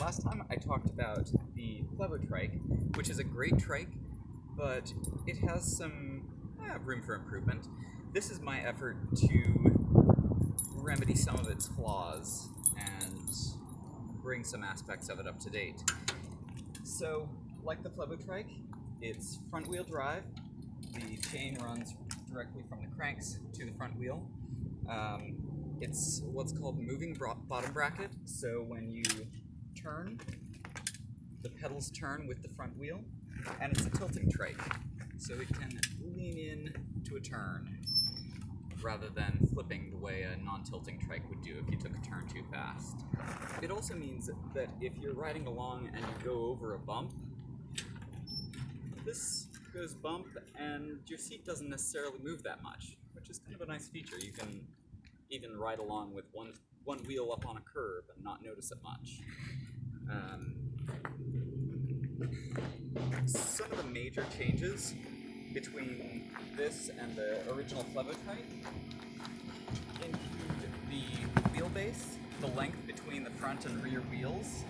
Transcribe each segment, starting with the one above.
last time I talked about the Flevotrike, which is a great trike, but it has some eh, room for improvement. This is my effort to remedy some of its flaws and bring some aspects of it up to date. So, like the Flevotrike, it's front wheel drive. The chain runs directly from the cranks to the front wheel. Um, it's what's called moving bottom bracket. So when you turn, the pedals turn with the front wheel, and it's a tilting trike. So it can lean in to a turn rather than flipping the way a non-tilting trike would do if you took a turn too fast. It also means that if you're riding along and you go over a bump, this goes bump and your seat doesn't necessarily move that much, which is kind of a nice feature. You can even ride along with one one wheel up on a curb and not notice it much. Um, some of the major changes between this and the original Flevotrike include the wheelbase, the length between the front and rear wheels.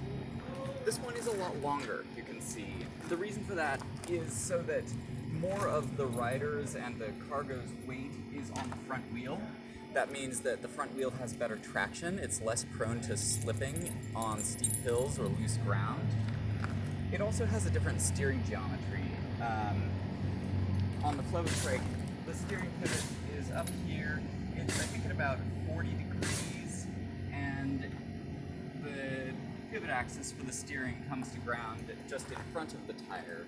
This one is a lot longer, you can see. The reason for that is so that more of the rider's and the cargo's weight is on the front wheel. That means that the front wheel has better traction, it's less prone to slipping on steep hills or loose ground. It also has a different steering geometry. Um, on the flow trike, the steering pivot is up here. It's I think at about 40 degrees, and the pivot axis for the steering comes to ground just in front of the tire.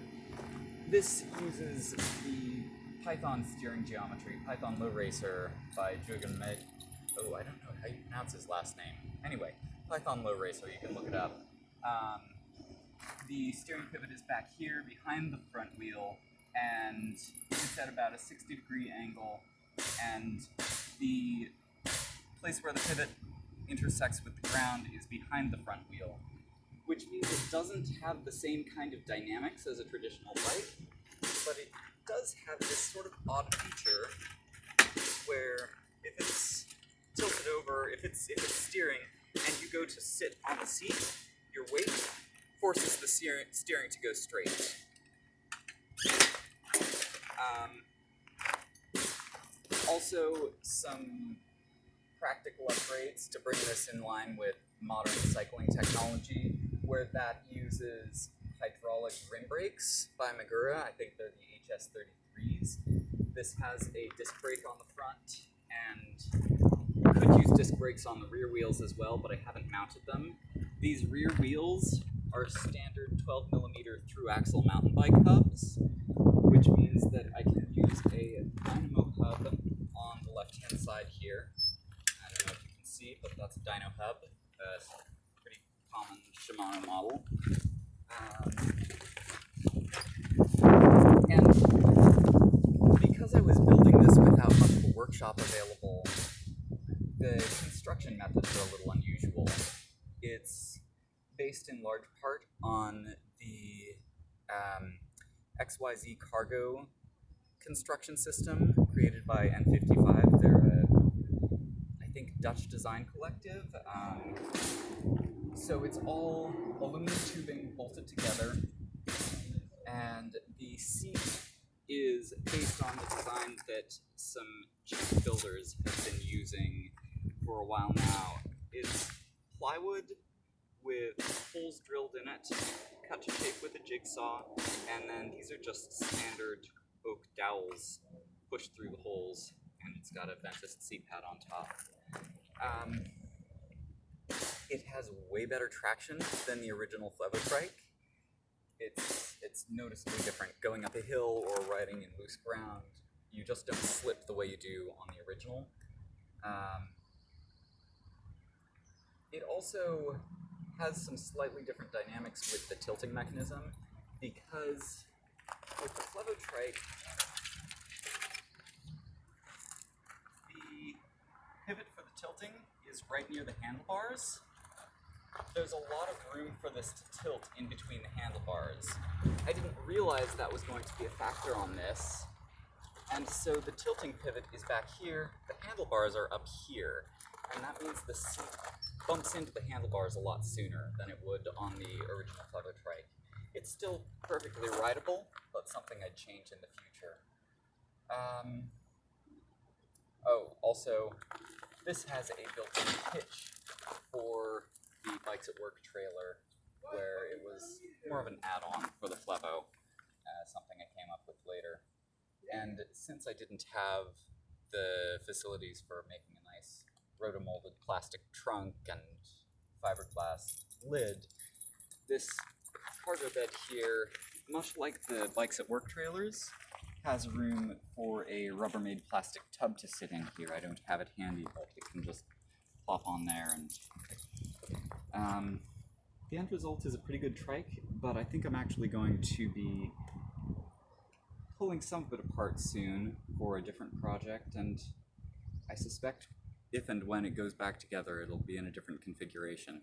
This uses the Python steering geometry, Python Low Racer by Jürgen Med. Oh, I don't know how you pronounce his last name. Anyway, Python Low Racer, you can look it up. Um, the steering pivot is back here behind the front wheel, and it's at about a 60 degree angle, and the place where the pivot intersects with the ground is behind the front wheel, which means it doesn't have the same kind of dynamics as a traditional bike, but it does have this sort of odd feature where if it's tilted over, if it's if it's steering, and you go to sit on the seat, your weight forces the steering, steering to go straight. Um, also, some practical upgrades to bring this in line with modern cycling technology, where that uses hydraulic rim brakes by Magura. I think they're the HS33s. This has a disc brake on the front, and could use disc brakes on the rear wheels as well, but I haven't mounted them. These rear wheels are standard 12 millimeter through axle mountain bike hubs, which means that I can use a dynamo hub on the left hand side here. I don't know if you can see, but that's a dyno hub, a pretty common Shimano model. Um, and because I was building this without much of a workshop available, the construction methods are a little unusual. It's based in large part on the um, XYZ cargo construction system created by N55. They're a, I think, Dutch design collective. Um, so it's all aluminum bolted together, and the seat is based on the design that some cheap builders have been using for a while now. It's plywood with holes drilled in it, cut to shape with a jigsaw, and then these are just standard oak dowels pushed through the holes, and it's got a vented seat pad on top. Um, it has way better traction than the original Flevotrike. It's it's noticeably different going up a hill or riding in loose ground. You just don't slip the way you do on the original. Um, it also has some slightly different dynamics with the tilting mechanism because with the Flevotrike, the pivot for the tilting is right near the handlebars. There's a lot of room for this to tilt in between the handlebars. I didn't realize that was going to be a factor on this. And so the tilting pivot is back here, the handlebars are up here, and that means the seat bumps into the handlebars a lot sooner than it would on the original Flevotrike. It's still perfectly rideable, but something I'd change in the future. Um, oh, also, this has a built-in hitch for Bikes at Work trailer, where it was more of an add-on for the Flevo, uh, something I came up with later. And since I didn't have the facilities for making a nice rotomolded plastic trunk and fiberglass lid, this cargo bed here, much like the Bikes at Work trailers, has room for a Rubbermaid plastic tub to sit in here. I don't have it handy, but it can just plop on there and um, the end result is a pretty good trike, but I think I'm actually going to be pulling some of it apart soon for a different project, and I suspect if and when it goes back together, it'll be in a different configuration.